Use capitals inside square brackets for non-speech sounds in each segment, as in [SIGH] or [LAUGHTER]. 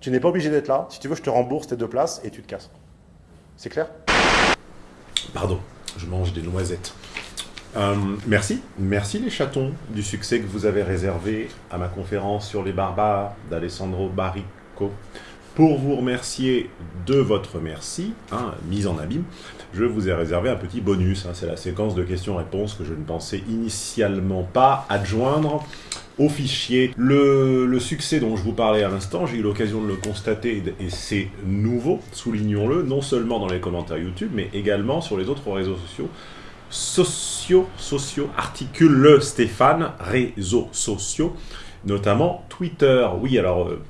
Tu n'es pas obligé d'être là. Si tu veux, je te rembourse tes deux places et tu te casses. C'est clair? Pardon, je mange des noisettes. Euh, merci, merci les chatons du succès que vous avez réservé à ma conférence sur les barbares d'Alessandro Barrico. Pour vous remercier de votre merci, hein, mise en abîme, je vous ai réservé un petit bonus. Hein. C'est la séquence de questions-réponses que je ne pensais initialement pas adjoindre au fichier. Le, succès dont je vous parlais à l'instant, j'ai eu l'occasion de le constater et c'est nouveau, soulignons-le, non seulement dans les commentaires YouTube, mais également sur les autres réseaux sociaux. Sociaux, sociaux, articule le Stéphane, réseaux sociaux, notamment Twitter. Oui, alors... Euh,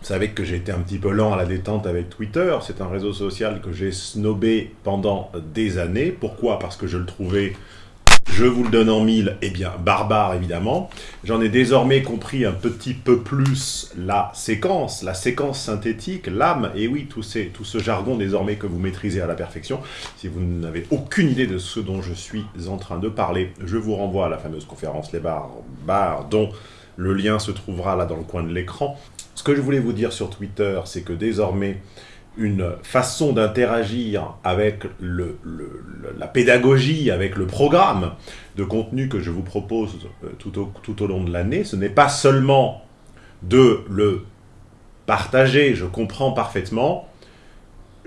vous savez que j'ai été un petit peu lent à la détente avec Twitter. C'est un réseau social que j'ai snobé pendant des années. Pourquoi? Parce que je le trouvais, je vous le donne en mille, eh bien, barbare évidemment. J'en ai désormais compris un petit peu plus la séquence, la séquence synthétique, l'âme, et oui, tout, ces, tout ce jargon désormais que vous maîtrisez à la perfection. Si vous n'avez aucune idée de ce dont je suis en train de parler, je vous renvoie à la fameuse conférence Les Barbares, dont le lien se trouvera là dans le coin de l'écran. Ce que je voulais vous dire sur Twitter, c'est que désormais, une façon d'interagir avec la pédagogie, avec le programme de contenu que je vous propose euh, tout au long de l'année, ce n'est pas seulement de le partager, je comprends parfaitement,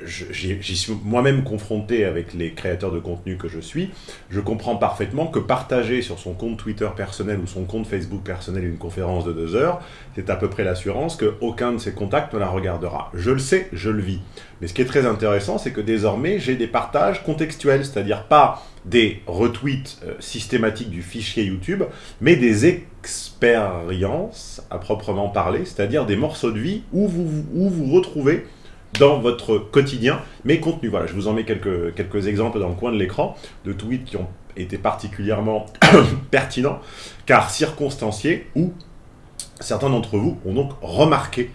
j'y suis moi-même confronté avec les créateurs de contenu que je suis, je comprends parfaitement que partager sur son compte Twitter personnel ou son compte Facebook personnel une conférence de deux heures, c'est à peu près l'assurance qu'aucun de ses contacts ne la regardera. Je le sais, je le vis. Mais ce qui est très intéressant, c'est que désormais, j'ai des partages contextuels, c'est-à-dire pas des retweets euh, systématiques du fichier YouTube, mais des expériences à proprement parler, c'est-à-dire des morceaux de vie où vous vous retrouvez dans votre quotidien, mes contenus. Voilà, je vous en mets quelques, quelques exemples dans le coin de l'écran de tweets qui ont été particulièrement [COUGHS] pertinents, car circonstanciés, ou certains d'entre vous ont donc remarqué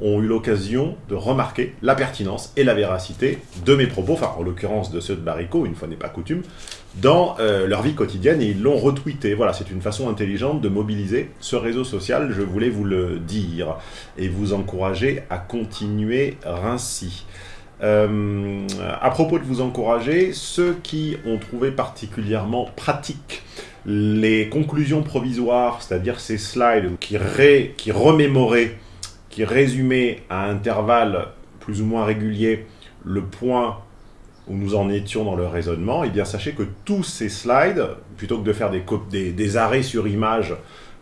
ont eu l'occasion de remarquer la pertinence et la véracité de mes propos, enfin en l'occurrence de ceux de Barico, une fois n'est pas coutume, dans euh, leur vie quotidienne et ils l'ont retweeté. Voilà, c'est une façon intelligente de mobiliser ce réseau social, je voulais vous le dire, et vous encourager à continuer ainsi. Euh, à propos de vous encourager, ceux qui ont trouvé particulièrement pratique les conclusions provisoires, c'est-à-dire ces slides qui remémoraient qui résumait à intervalles plus ou moins réguliers le point où nous en étions dans le raisonnement, et eh bien sachez que tous ces slides, plutôt que de faire des, des, arrêts sur image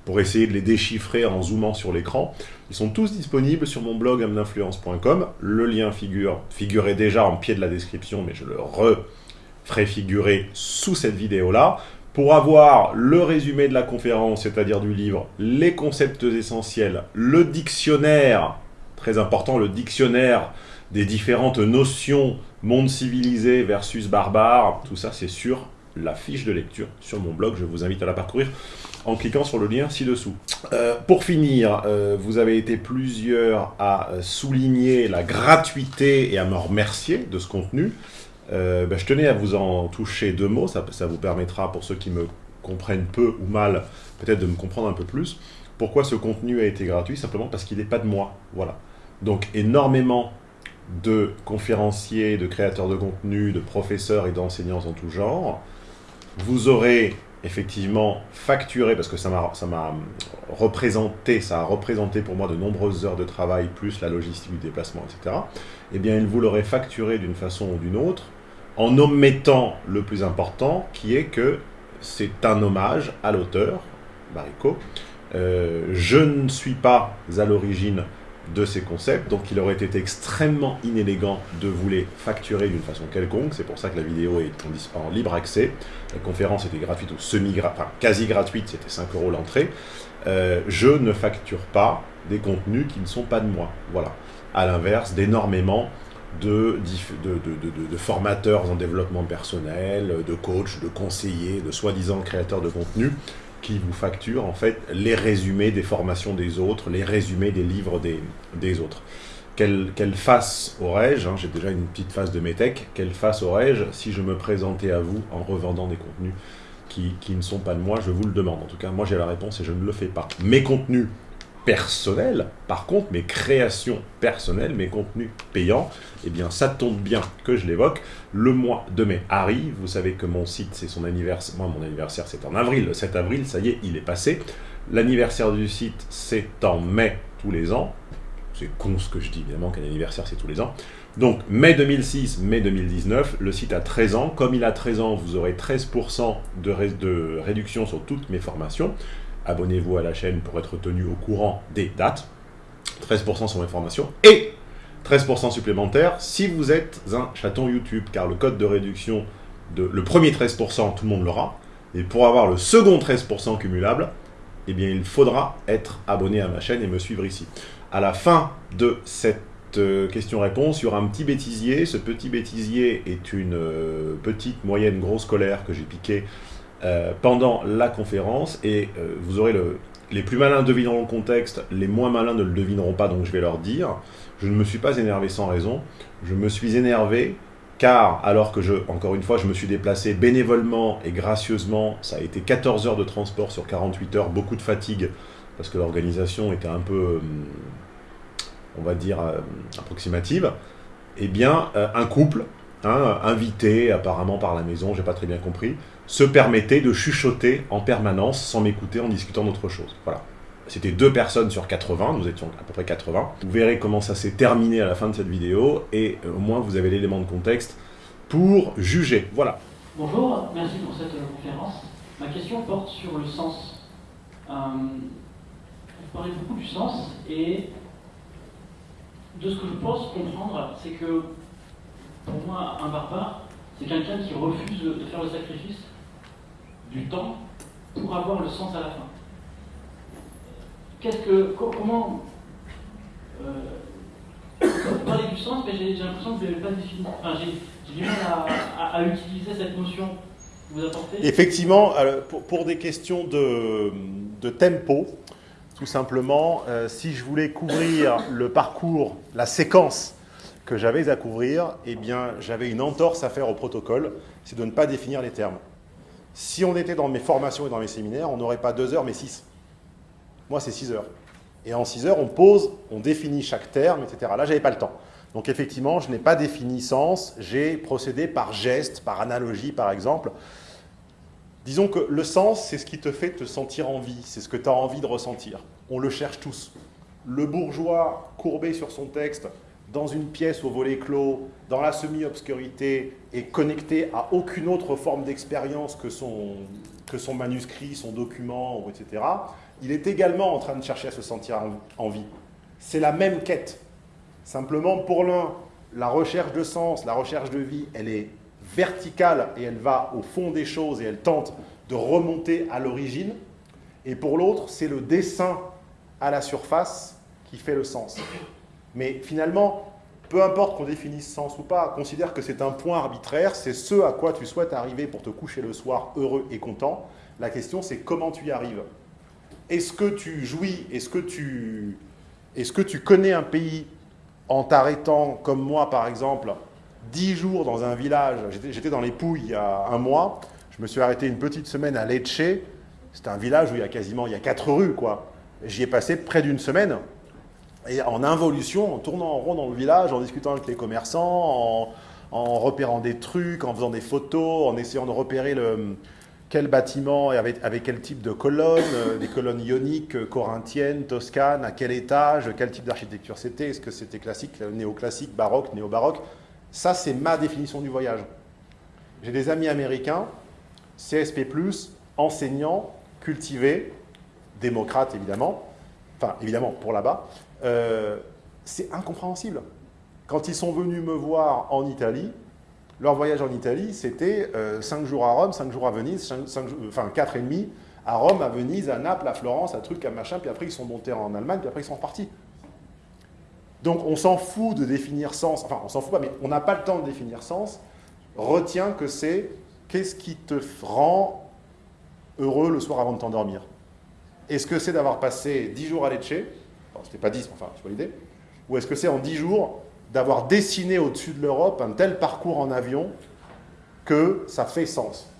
pour essayer de les déchiffrer en zoomant sur l'écran, ils sont tous disponibles sur mon blog amninfluence.com. Le lien figure, figurait déjà en pied de la description, mais je le referai figurer sous cette vidéo-là pour avoir le résumé de la conférence, c'est-à-dire du livre, les concepts essentiels, le dictionnaire, très important, le dictionnaire des différentes notions monde civilisé versus barbare, tout ça c'est sur la fiche de lecture sur mon blog, je vous invite à la parcourir en cliquant sur le lien ci-dessous. Euh, pour finir, euh, vous avez été plusieurs à souligner la gratuité et à me remercier de ce contenu. Euh, ben, je tenais à vous en toucher deux mots, ça, vous permettra, pour ceux qui me comprennent peu ou mal, peut-être de me comprendre un peu plus. Pourquoi ce contenu a été gratuit Simplement parce qu'il n'est pas de moi. Voilà. Donc énormément de conférenciers, de créateurs de contenu, de professeurs et d'enseignants en tout genre. Vous aurez effectivement facturé, parce que ça m'a représenté, ça a représenté pour moi de nombreuses heures de travail, plus la logistique du déplacement, etc. Eh bien, il vous l'aurait facturé d'une façon ou d'une autre, en omettant le plus important, qui est que c'est un hommage à l'auteur, Barico. Euh, je ne suis pas à l'origine de ces concepts, donc il aurait été extrêmement inélégant de vous les facturer d'une façon quelconque, c'est pour ça que la vidéo est en, libre accès, la conférence était gratuite ou semi enfin quasi gratuite, c'était 5 euros l'entrée, euh, je ne facture pas des contenus qui ne sont pas de moi, voilà, à l'inverse d'énormément de, formateurs en développement personnel, de coachs, de conseillers, de soi-disant créateurs de contenu qui vous facturent en fait les résumés des formations des autres, les résumés des livres des, des autres. Quelle, quelle face aurais-je, hein, j'ai déjà une petite face de métèque, quelle face aurais-je si je me présentais à vous en revendant des contenus qui, qui, ne sont pas de moi Je vous le demande. En tout cas, moi j'ai la réponse et je ne le fais pas. Mes contenus personnels, par contre, mes créations personnelles, mes contenus payants, eh bien, ça tombe bien que je l'évoque. Le mois de mai arrive. Vous savez que mon site, c'est son anniversaire. Moi, mon anniversaire, c'est en avril. Le 7 avril, ça y est, il est passé. L'anniversaire du site, c'est en mai tous les ans. C'est con ce que je dis, évidemment, qu'un anniversaire, c'est tous les ans. Donc, mai 2006, mai 2019, le site a 13 ans. Comme il a 13 ans, vous aurez 13% de, de réduction sur toutes mes formations. Abonnez-vous à la chaîne pour être tenu au courant des dates. 13% sur mes formations. Et 13% supplémentaire si vous êtes un chaton YouTube, car le code de réduction, de, le premier 13%, tout le monde l'aura. Et pour avoir le second 13% cumulable, eh bien, il faudra être abonné à ma chaîne et me suivre ici. À la fin de cette euh, question-réponse, il y aura un petit bêtisier. Ce petit bêtisier est une euh, petite, moyenne, grosse colère que j'ai piquée euh, pendant la conférence. Et vous aurez le... Les plus malins devineront le contexte, les moins malins ne le devineront pas, donc je vais leur dire. Je ne me suis pas énervé sans raison. Je me suis énervé car, alors que je, encore une fois, je me suis déplacé bénévolement et gracieusement, ça a été 14 heures de transport sur 48 heures, beaucoup de fatigue, parce que l'organisation était un peu, on va dire, euh, approximative, eh bien, euh, un couple, hein, invité apparemment par la maison, j'ai pas très bien compris, se permettait de chuchoter en permanence sans m'écouter en discutant d'autre chose. Voilà. C'était deux personnes sur 80, nous étions à peu près 80. Vous verrez comment ça s'est terminé à la fin de cette vidéo, et euh, au moins vous avez l'élément de contexte pour juger. Voilà. Bonjour, merci pour cette conférence. Ma question porte sur le sens. Euh, vous parlez beaucoup du sens, et de ce que je pense comprendre, c'est que pour moi, un barbare, c'est quelqu'un qui refuse de faire le sacrifice du temps pour avoir le sens à la fin. Qu'est-ce que. Comment. Euh, [COUGHS] vous parlez du sens, mais j'ai l'impression que vous n'avez pas défini. Enfin, j'ai du mal à, utiliser cette notion que vous apportez. Effectivement, pour, des questions de, de tempo, tout simplement, euh, si je voulais couvrir le parcours, la séquence que j'avais à couvrir, eh bien, j'avais une entorse à faire au protocole, c'est de ne pas définir les termes. Si on était dans mes formations et dans mes séminaires, on n'aurait pas deux heures, mais six. Moi, c'est six heures. Et en six heures, on pose, on définit chaque terme, etc. Là, j'avais pas le temps. Donc effectivement, je n'ai pas défini sens, j'ai procédé par geste, par analogie, par exemple. Disons que le sens, c'est ce qui te fait te sentir en vie, c'est ce que tu as envie de ressentir. On le cherche tous. Le bourgeois courbé sur son texte, dans une pièce au volet clos, dans la semi-obscurité, et connecté à aucune autre forme d'expérience que son, que son manuscrit, son document, etc., il est également en train de chercher à se sentir en vie. C'est la même quête. Simplement, pour l'un, la recherche de sens, la recherche de vie, elle est verticale et elle va au fond des choses et elle tente de remonter à l'origine. Et pour l'autre, c'est le dessin à la surface qui fait le sens. Mais finalement, peu importe qu'on définisse sens ou pas, considère que c'est un point arbitraire, c'est ce à quoi tu souhaites arriver pour te coucher le soir heureux et content. La question, c'est comment tu y arrives. Est-ce que tu jouis, est-ce que tu, est que tu connais un pays en t'arrêtant, comme moi par exemple, dix jours dans un village, j'étais dans les Pouilles il y a un mois, je me suis arrêté une petite semaine à Lecce, c'est un village où il y a quasiment il y a quatre rues, quoi. J'y ai passé près d'une semaine, et en involution, en tournant en rond dans le village, en discutant avec les commerçants, en, repérant des trucs, en faisant des photos, en essayant de repérer quel bâtiment et avec, quel type de colonnes, euh, des colonnes ioniques, euh, corinthiennes, toscanes, à quel étage, quel type d'architecture c'était, est-ce que c'était classique, néoclassique, baroque, néo-baroque. Ça, c'est ma définition du voyage. J'ai des amis américains, CSP+, enseignants, cultivés, démocrates évidemment, enfin évidemment pour là-bas, euh, c'est incompréhensible. Quand ils sont venus me voir en Italie, leur voyage en Italie, c'était 5 euh, jours à Rome, 5 jours à Venise, 5, enfin 4 et demi à Rome, à Venise, à Naples, à Florence, à truc, à machin, puis après ils sont montés en Allemagne, puis après ils sont repartis. Donc on s'en fout de définir sens, enfin on s'en fout pas, mais on n'a pas le temps de définir sens. Retiens que c'est qu'est-ce qui te rend heureux le soir avant de t'endormir? Est-ce que c'est d'avoir passé 10 jours à Lecce? C'était pas 10, enfin, tu vois l'idée Ou est-ce que c'est en 10 jours d'avoir dessiné au-dessus de l'Europe un tel parcours en avion que ça fait sens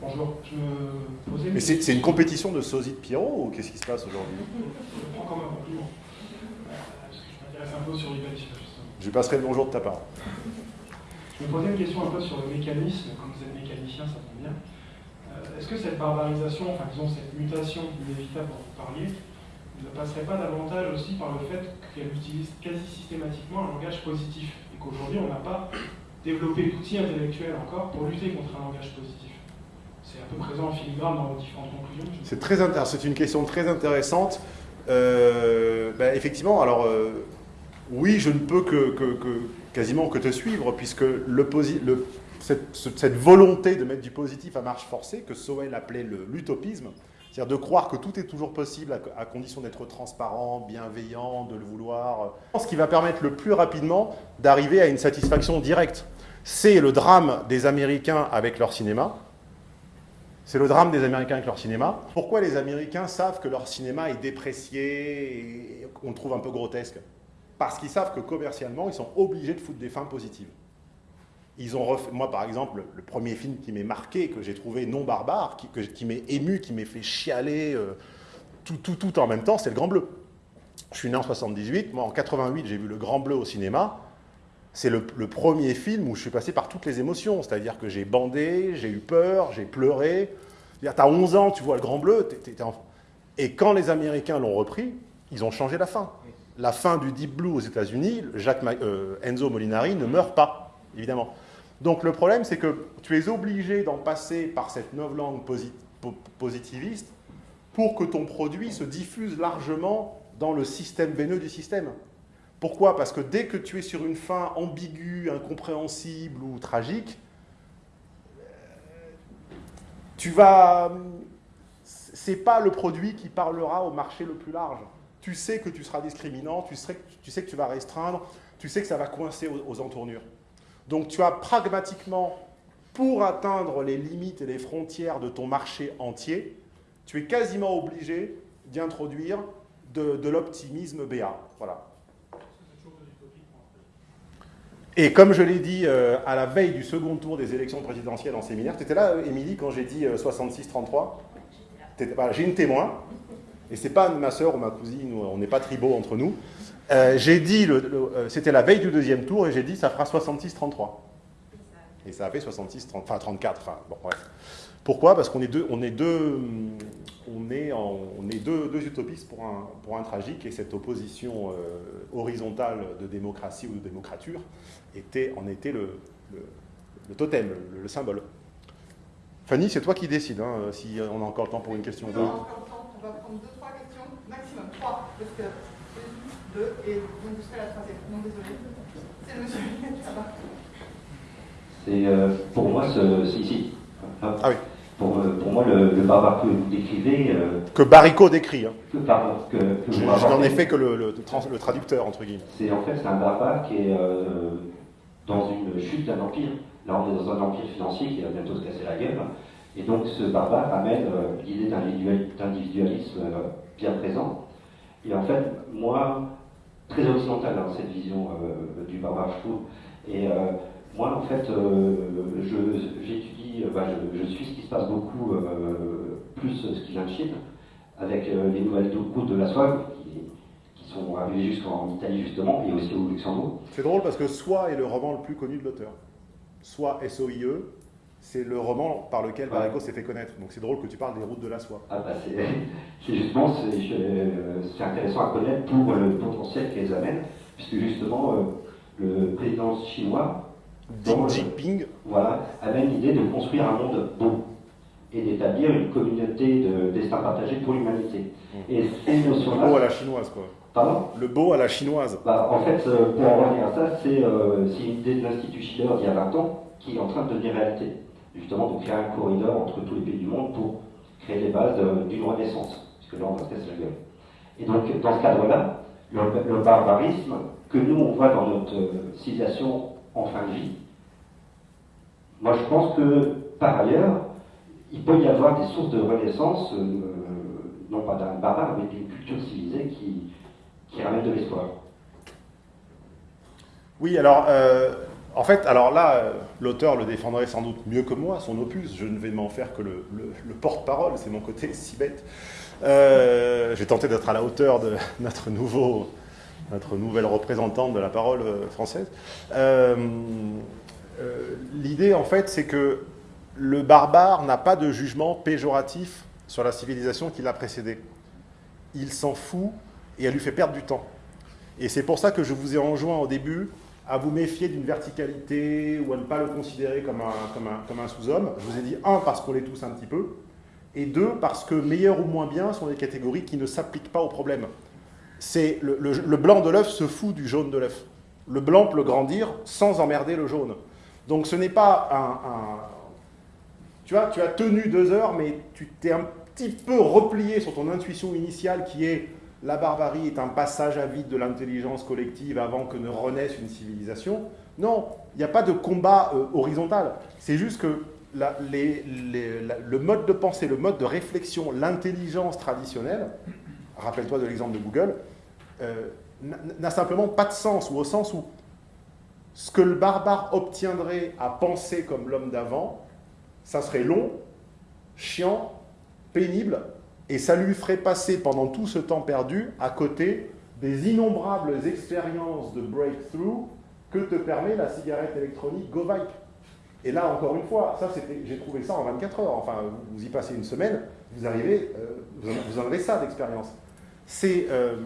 Bonjour, je me posais... Mais c'est une compétition de sosie de Pierrot ou qu'est-ce qui se passe aujourd'hui? Je prends comme un compliment. Euh, je m'intéresse un peu sur. Je passerai le bonjour de ta part. Je me posais une question un peu sur le mécanisme, comme vous êtes mécanicien, ça tombe bien. Est-ce que cette barbarisation, enfin disons cette mutation inévitable dont vous parliez, ne passerait pas davantage aussi par le fait qu'elle utilise quasi systématiquement un langage positif et qu'aujourd'hui on n'a pas développé l'outil intellectuel encore pour lutter contre un langage positif? C'est un peu présent en filigrane dans vos différentes conclusions. C'est très c'est une question très intéressante. Euh, ben, effectivement, alors euh, oui, je ne peux que, quasiment que te suivre puisque le, le cette, volonté de mettre du positif à marche forcée que Sowell appelait l'utopisme, c'est-à-dire de croire que tout est toujours possible à, condition d'être transparent, bienveillant, de le vouloir. Ce qui va permettre le plus rapidement d'arriver à une satisfaction directe. C'est le drame des Américains avec leur cinéma. C'est le drame des Américains avec leur cinéma. Pourquoi les Américains savent que leur cinéma est déprécié et qu'on le trouve un peu grotesque? Parce qu'ils savent que commercialement, ils sont obligés de foutre des fins positives. Ils ont moi, par exemple, le premier film qui m'est marqué, que j'ai trouvé non barbare, qui, qui m'est ému, qui m'est fait chialer euh, tout, tout, tout en même temps, c'est Le Grand Bleu. Je suis né en 78, moi en 88, j'ai vu Le Grand Bleu au cinéma. C'est le, premier film où je suis passé par toutes les émotions, c'est-à-dire que j'ai bandé, j'ai eu peur, j'ai pleuré. Tu as 11 ans, tu vois Le Grand Bleu, et quand les Américains l'ont repris, ils ont changé la fin. La fin du Deep Blue aux États-Unis, euh, Enzo Molinari ne meurt pas, évidemment. Donc le problème, c'est que tu es obligé d'en passer par cette langue positiviste pour que ton produit se diffuse largement dans le système veineux du système. Pourquoi? Parce que dès que tu es sur une fin ambiguë, incompréhensible ou tragique, tu vas... C'est pas le produit qui parlera au marché le plus large. Tu sais que tu seras discriminant, tu sais que tu vas restreindre, tu sais que ça va coincer aux entournures. Donc tu as pragmatiquement, pour atteindre les limites et les frontières de ton marché entier, tu es quasiment obligé d'introduire de, l'optimisme BA. Voilà. Et comme je l'ai dit euh, à la veille du second tour des élections présidentielles en séminaire, tu étais là, Émilie, quand j'ai dit 66-33 euh, J'ai une témoin, et c'est pas ma soeur ou ma cousine, on n'est pas tribaux entre nous. Euh, j'ai dit, euh, c'était la veille du deuxième tour, et j'ai dit ça fera 66-33. Et ça a fait 66, 30, enfin 34, enfin bon bref. Pourquoi? Parce qu'on est deux, on est deux, on est, on est deux, utopistes pour un, pour un tragique, et cette opposition euh, horizontale de démocratie ou de démocrature était, en était le, le, totem, le, symbole. Fanny, c'est toi qui décides, hein, si on a encore le temps pour une question. On a le on va prendre deux, trois questions, maximum trois, parce deux, et donc vous serez la troisième. Non, désolé. C'est le monsieur C'est euh, pour moi, ce, ici. Ah oui. Pour, euh, pour, moi, le, le, barbare que vous décrivez. Euh, que Baricot décrit. Hein. Que, pardon. Que, que je, n'en ai fait que le, le, le, traducteur, entre guillemets. C'est en fait c'est un barbare qui est euh, dans une chute d'un empire. Là, on est dans un empire financier qui va bientôt se casser la gueule. Et donc, ce barbare amène l'idée d'individualisme bien présent. Et en fait, moi, très occidentale, hein, cette vision euh, du barbare, je Et euh, moi, en fait, euh, j'étudie, bah, je, suis ce qui se passe beaucoup, plus ce qui vient de Chine, avec les nouvelles routes de la soie qui, sont arrivées jusqu'en Italie, justement, et aussi au Luxembourg. C'est drôle parce que Soi est le roman le plus connu de l'auteur. Soi, S-O-I-E, c'est le roman par lequel Baricot s'est fait connaître. Donc c'est drôle que tu parles des routes de la soie. Ah bah c'est [LAUGHS] justement, c'est intéressant à connaître pour le potentiel qu'elles amènent, puisque justement euh, le président chinois, Xi Jinping, voilà, amène l'idée de construire un monde beau et d'établir une communauté de destin partagé pour l'humanité. Mmh. Et ces notions-là... Le beau à la chinoise, quoi. Pardon? Le beau à la chinoise. Bah, en fait, euh, pour en revenir à ça, c'est euh, une idée de l'Institut Schiller d'il y a 20 ans qui est en train de devenir réalité justement de créer un corridor entre tous les pays du monde pour créer les bases d'une renaissance, puisque là on va se casser gueule. Et donc dans ce cadre-là, le, barbarisme que nous on voit dans notre civilisation en fin de vie, moi je pense que par ailleurs, il peut y avoir des sources de renaissance, euh, non pas d'un barbare, mais d'une culture civilisée qui, qui ramène de l'espoir. Oui, alors euh, en fait, alors là, euh, l'auteur le défendrait sans doute mieux que moi, son opus. Je ne vais m'en faire que le, le- le porte-parole, c'est mon côté si bête. Euh, J'ai tenté d'être à la hauteur de [LAUGHS] notre, nouveau, notre nouvelle représentante de la parole euh, française. Euh, L'idée, en fait, c'est que le barbare n'a pas de jugement péjoratif sur la civilisation qui l'a précédée. Il s'en fout et elle lui fait perdre du temps. Et c'est pour ça que je vous ai enjoint au début à vous méfier d'une verticalité ou à ne pas le considérer comme un, comme un, comme un sous-homme. Je vous ai dit, un, parce qu'on l'est tous un petit peu, et deux, parce que meilleur ou moins bien sont des catégories qui ne s'appliquent pas au problème. C'est le, blanc de l'œuf se fout du jaune de l'œuf. Le blanc peut grandir sans emmerder le jaune. Donc ce n'est pas un, Tu tu as tenu deux heures, mais tu t'es un petit peu replié sur ton intuition initiale qui est la barbarie est un passage à vide de l'intelligence collective avant que ne renaisse une civilisation. Non, il n'y a pas de combat euh, horizontal. C'est juste que le mode de pensée, le mode de réflexion, l'intelligence traditionnelle, rappelle-toi de l'exemple de Google, euh, n'a simplement pas de sens, ou au sens où ce que le barbare obtiendrait à penser comme l'homme d'avant, ça serait long, chiant, pénible, et ça lui ferait passer pendant tout ce temps perdu à côté des innombrables expériences de breakthrough que te permet la cigarette électronique GoVipe. Et là, encore une fois, ça, j'ai trouvé ça en 24 heures. Enfin, vous- y passez une semaine, vous arrivez, euh, vous, en, avez ça d'expérience. Euh,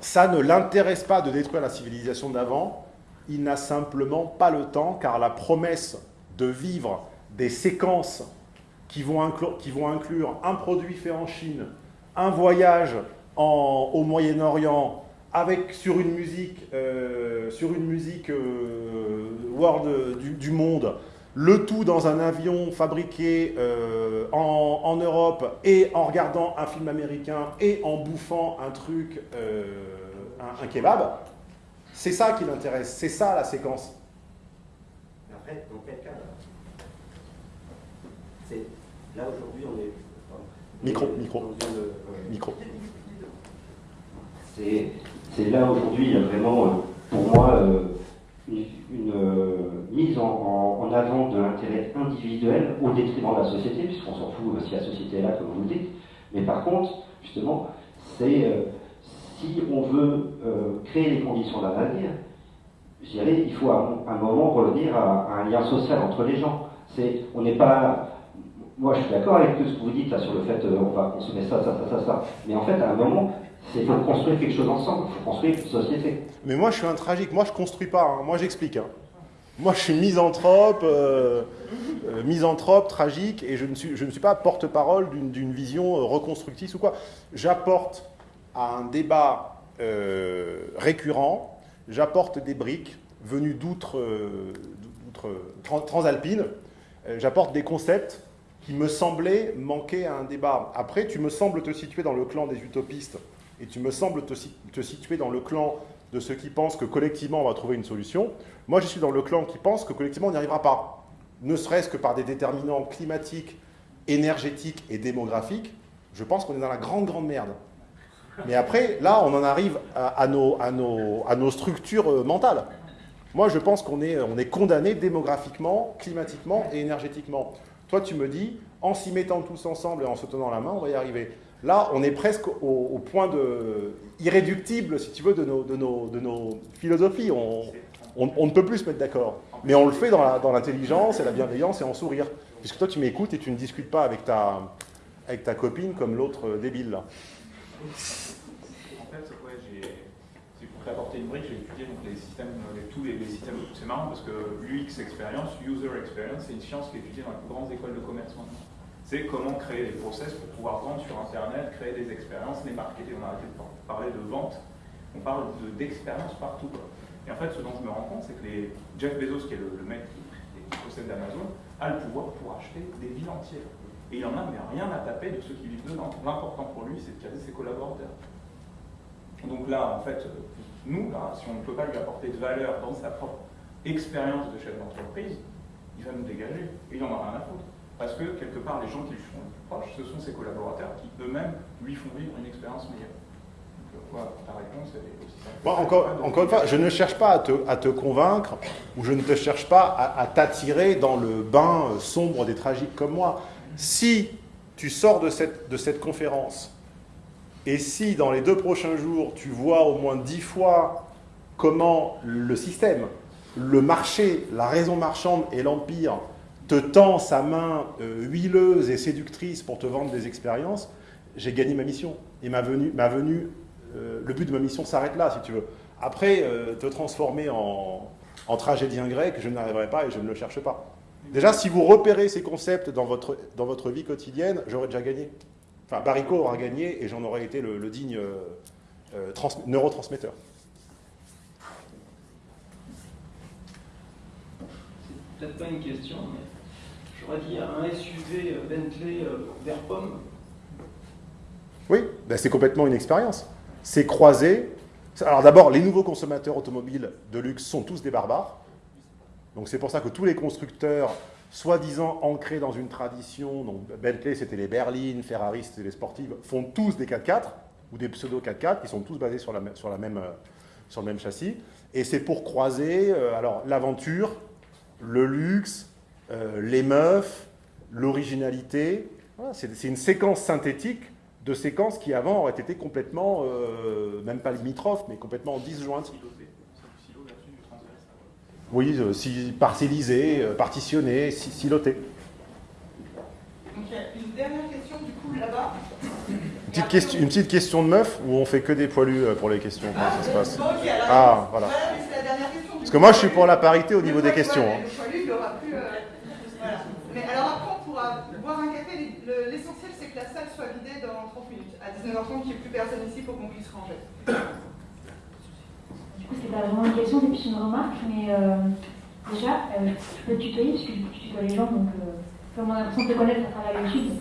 ça ne l'intéresse pas de détruire la civilisation d'avant. Il n'a simplement pas le temps, car la promesse de vivre des séquences qui vont, inclure, un produit fait en Chine, un voyage au Moyen-Orient, avec sur une musique, euh, sur une musique euh, world du, monde, le tout dans un avion fabriqué euh, en, Europe et en regardant un film américain et en bouffant un truc, un, kebab, c'est ça qui l'intéresse, c'est ça la séquence. Dans quel cas là aujourd'hui on est. pardon, Micro, on est micro. euh, Micro. C'est là aujourd'hui, il y a vraiment, euh, pour moi, euh, une, une, mise en, en- en avant de l'intérêt individuel au détriment de la société, puisqu'on s'en fout si la société est là, comme vous le dites. Mais par contre, justement, c'est euh, si on veut euh, créer les conditions d'un avenir, je dirais, il faut à un, un moment revenir à, à un lien social entre les gens. C'est, on n'est pas. Moi, je suis d'accord avec tout ce que vous dites là, sur le fait euh, on va consommer ça, ça, ça, ça. Mais en fait, à un moment, c'est faut construire quelque chose ensemble. Il faut construire une société. Mais moi, je suis un tragique. Moi, je construis pas. hein. Moi, j'explique. hein. Moi, je suis misanthrope, euh, euh, misanthrope, tragique, et je ne suis, je ne suis pas porte-parole d'une vision euh, reconstructrice ou quoi. J'apporte à un débat récurrent, j'apporte des briques venues d'outre, d'outre tran- transalpines. Euh, J'apporte des concepts qui me semblaient manquer à un débat. Après, tu me sembles te situer dans le clan des utopistes et tu me sembles te situer dans le clan de ceux qui pensent que collectivement on va trouver une solution. Moi, je suis dans le clan qui pense que collectivement on n'y arrivera pas, ne serait-ce que par des déterminants climatiques, énergétiques et démographiques. Je pense qu'on est dans la grande, grande merde. Mais après, là, on en arrive à, à nos, à, nos, à nos structures euh, mentales. Moi, je pense qu'on est, on est condamné démographiquement, climatiquement et énergétiquement. Toi, tu me dis, en s'y mettant tous ensemble et en se tenant la main, on va y arriver. Là, on est presque au, point de irréductible, si tu veux, de nos, de nos, de nos philosophies. On, on- ne peut plus se mettre d'accord. Mais on le fait dans l'intelligence et la bienveillance et en sourire. Puisque toi, tu m'écoutes et tu ne discutes pas avec ta, avec ta copine comme l'autre débile, là. En fait, ouais, j'ai, c'est brique, j'ai étudié donc, les systèmes, les- tous les, les systèmes. C'est marrant parce que l'UX experience, user experience, c'est une science qui est étudiée dans les plus grandes écoles de commerce maintenant. C'est comment créer des process pour pouvoir vendre sur Internet, créer des expériences, les marketer. On a arrêté de par- parler de vente, on parle de- d'expérience partout. Et en fait, ce dont je me rends compte, c'est que les Jeff Bezos, qui est le, mec qui, qui possède Amazon, a le pouvoir pour acheter des villes entières. Et il en a mais rien à taper de ceux qui vivent dedans. L'important pour lui, c'est de caser ses collaborateurs. Donc là, en fait, euh, nous, là, si on ne peut pas lui apporter de valeur dans sa propre expérience de chef d'entreprise, il va nous dégager. Et il n'en a rien à foutre. Parce que, quelque part, les gens qui lui sont le plus proches, ce sont ses collaborateurs qui eux-mêmes lui font vivre une expérience meilleure. Donc, euh, ta réponse, cet écosystème. Bon, encore, encore une fois, je ne cherche pas à te, à te convaincre ou je ne te cherche pas à, à t'attirer dans le bain euh, sombre des tragiques comme moi. Si tu sors de cette, de cette conférence et si dans les deux prochains jours tu vois au moins dix fois comment le système, le marché, la raison marchande et l'empire te tend sa main euh, huileuse et séductrice pour te vendre des expériences, j'ai gagné ma mission. Et ma venue, euh, le but de ma mission s'arrête là, si tu veux. Après, euh, te transformer en, en tragédien grec, je n'arriverai pas et je ne le cherche pas. Déjà, si vous repérez ces concepts dans votre, dans votre vie quotidienne, j'aurais déjà gagné. Enfin, Barico aura gagné et j'en aurais été le, le digne euh, euh, trans- neurotransmetteur. C'est peut-être pas une question, mais j'aurais dit un SUV euh, Bentley vert pomme. Oui, ben c'est complètement une expérience. C'est croiser. Alors d'abord, les nouveaux consommateurs automobiles de luxe sont tous des barbares. Donc c'est pour ça que tous les constructeurs, soi-disant ancrés dans une tradition, donc Bentley c'était les berlines, Ferrari c'était les sportives, font tous des 4x4 ou des pseudo 4x4 qui sont tous basés sur, la, même- euh, sur le même châssis. Et c'est pour croiser euh, alors l'aventure, le luxe, euh, les meufs, l'originalité. C'est une séquence synthétique de séquences qui avant auraient été complètement, même pas limitrophes, mais complètement disjointes. Siloté, c'est du silo versus du transverse. Oui, euh, si, parcellisé, euh, partitionné, si- siloté. Donc il y a une dernière question du coup là-bas. Une petite, question, une petite question de meuf ou on fait que des poilus euh, pour les questions Comment ça se passe? Bon, ok, alors, Ah, voilà. Parce que moi, je suis pour la parité au niveau des questions. hein. Le poilu, il aura plus. euh, voilà. Mais alors après, on pourra boire un café. Le- L'essentiel, c'est que la salle soit vidée dans 30 minutes. À 19h30, il n'y ait plus personne ici pour qu'on puisse ranger. C'est vraiment une question, c'est plus une remarque, mais euh, déjà, euh, je peux te tutoyer parce que tu tutoies les gens, donc euh, comme on a l'impression de te connaître à travers YouTube.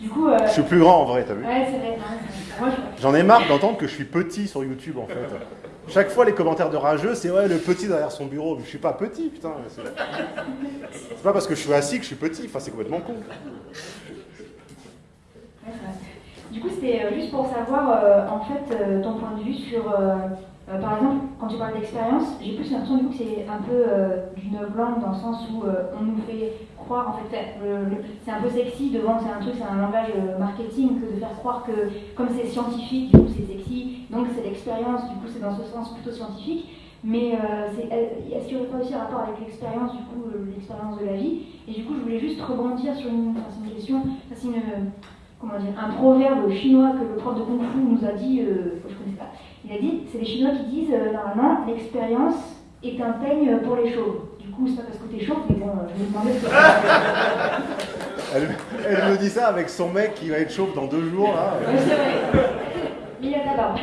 Du coup, euh, Je suis plus grand en vrai, t'as vu? Ouais, c'est vrai. c'est je- J'en ai marre d'entendre que je suis petit sur YouTube en fait. Chaque fois, les commentaires de rageux, c'est ouais, le petit derrière son bureau. Mais je suis pas petit, putain. C'est c'est pas parce que je suis assis que je suis petit. Enfin, c'est complètement con. Ouais, c'est. Du coup, c'était euh, juste pour savoir, euh, en fait, euh, ton point de vue sur, euh, euh, par exemple, quand tu parles d'expérience, j'ai plus l'impression du coup que c'est un peu euh, du langue dans le sens où euh, on nous fait croire, en fait, le- c'est un peu sexy de vendre, c'est un truc, c'est un langage euh, marketing que de faire croire que comme c'est scientifique, du coup c'est sexy, donc c'est l'expérience, du coup c'est dans ce sens plutôt scientifique. Mais euh, est-ce qu'il y aurait pas aussi un rapport avec l'expérience, du coup, euh, l'expérience de la vie? Et du coup, je voulais juste rebondir sur une, question, c'est une, comment dire, un proverbe chinois que le prof de Kung Fu nous a dit, euh, je connais pas. Il a dit, c'est les Chinois qui disent, euh, normalement, l'expérience est un peigne pour les chauves. Du coup, c'est pas parce que t'es chauve, mais bon, euh, je me demandais ce que [LAUGHS] Elle, elle me dit ça avec son mec qui va être chauve dans deux jours là. Ouais, c'est vrai. Mais il a ta barbe.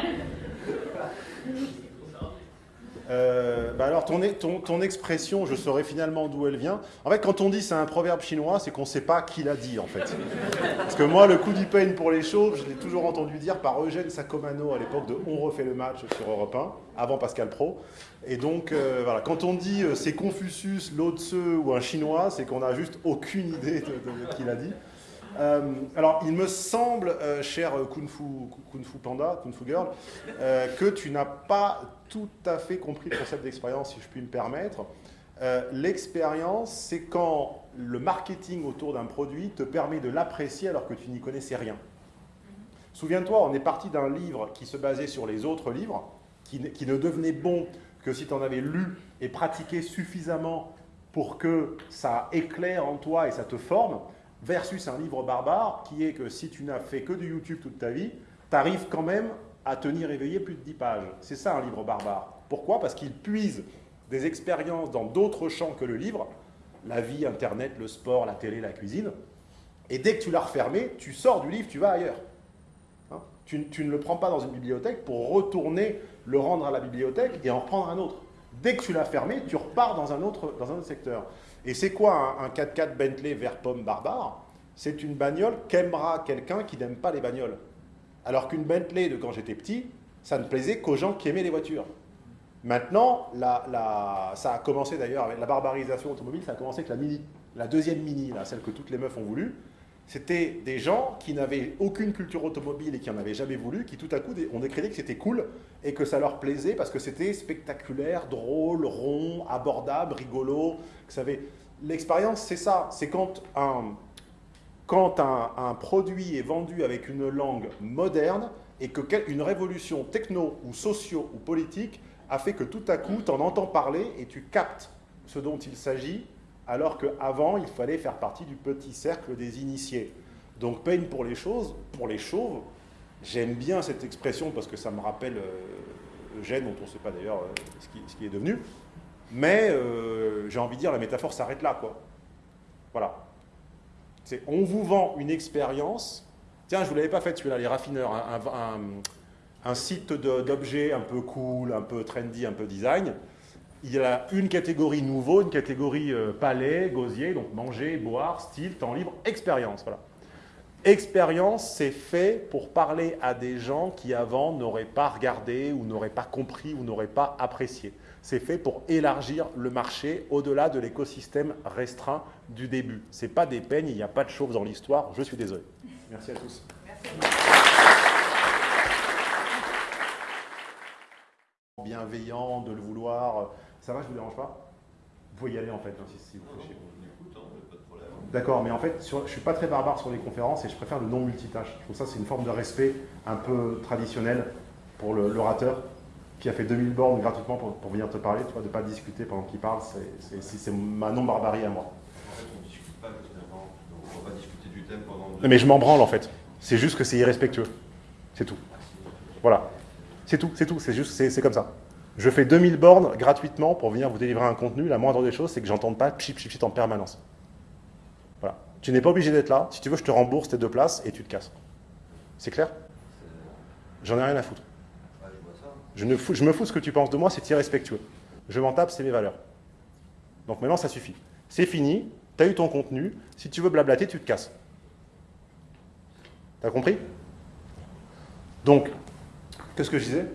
Euh, bah alors, ton, ton, ton expression, je saurais finalement d'où elle vient. En fait, quand on dit c'est un proverbe chinois, c'est qu'on ne sait pas qui l'a dit, en fait. Parce que moi, le coup du peigne pour les chauves, je l'ai toujours entendu dire par Eugène Sacomano à l'époque de On refait le match sur Europe 1, avant Pascal Pro. Et donc, euh, voilà, quand on dit euh, c'est Confucius, Lao ou un chinois, c'est qu'on n'a juste aucune idée de, de- de qui l'a dit. Euh, alors, il me semble, euh, cher Kung Fu, Panda, Kung Fu Girl, euh, que tu n'as pas tout à fait compris le concept d'expérience, si je puis me permettre. L'expérience, c'est quand le marketing autour d'un produit te permet de l'apprécier alors que tu n'y connaissais rien. Souviens-toi, on est parti d'un livre qui se basait sur les autres livres, qui, ne- qui ne devenait bon que si tu en avais lu et pratiqué suffisamment pour que ça éclaire en toi et ça te forme, versus un livre barbare qui est que si tu n'as fait que du YouTube toute ta vie, tu arrives quand même à tenir éveillé plus de 10 pages. C'est ça un livre barbare. Pourquoi? Parce qu'il puise des expériences dans d'autres champs que le livre, la vie, Internet, le sport, la télé, la cuisine. Et dès que tu l'as refermé, tu sors du livre, tu vas ailleurs. Hein? Tu, ne le prends pas dans une bibliothèque pour retourner le rendre à la bibliothèque et en reprendre un autre. Dès que tu l'as fermé, tu repars dans un autre, dans un autre secteur. Et c'est quoi un, un 4x4 Bentley vert pomme barbare? C'est une bagnole qu'aimera quelqu'un qui n'aime pas les bagnoles. Alors qu'une Bentley de quand j'étais petit, ça ne plaisait qu'aux gens qui aimaient les voitures. Maintenant, ça a commencé d'ailleurs avec la barbarisation automobile, ça a commencé avec la Mini, la deuxième Mini, celle que toutes les meufs ont voulu. C'était des gens qui n'avaient aucune culture automobile et qui n'en avaient jamais voulu, qui tout à coup ont décrété que c'était cool et que ça leur plaisait parce que c'était spectaculaire, drôle, rond, abordable, rigolo. L'expérience, c'est ça. C'est quand un, quand un, produit est vendu avec une langue moderne et qu'une révolution techno ou socio ou politique a fait que tout à coup, tu en entends parler et tu captes ce dont il s'agit, alors qu'avant, il fallait faire partie du petit cercle des initiés. Donc, peine pour les choses, pour les chauves, j'aime bien cette expression parce que ça me rappelle euh, Eugène, dont on ne sait pas d'ailleurs euh, ce, qui, est devenu, mais euh, j'ai envie de dire, la métaphore s'arrête là, quoi. Voilà. On vous vend une expérience. Tiens, je ne vous l'avais pas fait celui-là, les raffineurs. Un, site d'objets un peu cool, un peu trendy, un peu design. Il y a une catégorie nouveau, une catégorie euh, palais, gosier, donc manger, boire, style, temps libre, expérience. Voilà. Expérience, c'est fait pour parler à des gens qui avant n'auraient pas regardé ou n'auraient pas compris ou n'auraient pas apprécié c'est fait pour élargir le marché au-delà de l'écosystème restreint du début. Ce n'est pas des peignes, il n'y a pas de chauve dans l'histoire, je suis désolé. Merci à tous. Bienveillant, de le vouloir. Ça va, je ne vous dérange pas? Vous pouvez y aller en fait, hein, si, vous faites D'accord, mais en fait, je ne suis pas très barbare sur les conférences et je préfère le non multitâche. Je trouve ça c'est une forme de respect un peu traditionnel pour l'orateur qui a fait 2000 bornes gratuitement pour, venir te parler, de ne pas discuter pendant qu'il parle, c'est ma non-barbarie à moi. En fait, on ne discute pas justement, on va discuter du thème pendant... Mais je m'en branle en fait, c'est juste que c'est irrespectueux, c'est tout. Voilà, c'est tout, c'est tout, c'est juste, c'est comme ça. Je fais 2000 bornes gratuitement pour venir vous délivrer un contenu, la moindre des choses, c'est que j'entende pas chip chip chip en permanence. Voilà. Tu n'es pas obligé d'être là, si tu veux, je te rembourse tes deux places et tu te casses. C'est clair? J'en ai rien à foutre. Je, ne je me fous ce que tu penses de moi, c'est irrespectueux. Je m'en tape, c'est mes valeurs. Donc maintenant, ça suffit. C'est fini, tu as eu ton contenu. Si tu veux blablater, tu te casses. T'as compris? Donc, qu'est-ce que je disais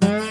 Mm-hmm.